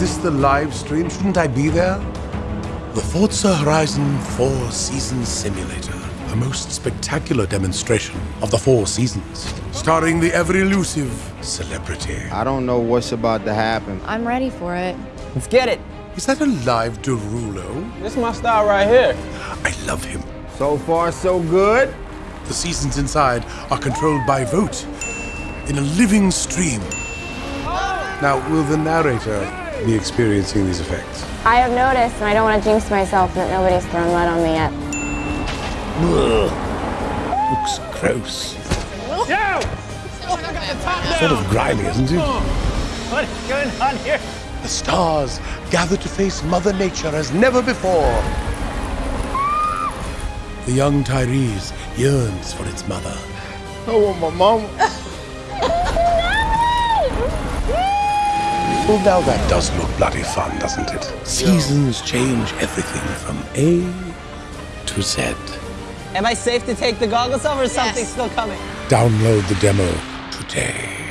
this the live stream? Shouldn't I be there? The Forza Horizon 4 Seasons Simulator. The most spectacular demonstration of the four seasons. Starring the ever elusive celebrity. I don't know what's about to happen. I'm ready for it. Let's get it. Is that a live Derulo? This is my style right here. I love him. So far, so good. The seasons inside are controlled by vote in a living stream. Now, will the narrator be experiencing these effects? I have noticed, and I don't want to jinx myself, that nobody's thrown mud on me yet. Looks gross. Yo! Sort of grimy, isn't it? What is going on here? The stars gather to face Mother Nature as never before. The young Tyrese yearns for its mother. I want my mom. Now that does look bloody fun, doesn't it? Seasons change everything from A to Z. Am I safe to take the goggles off or is something still coming? Download the demo today.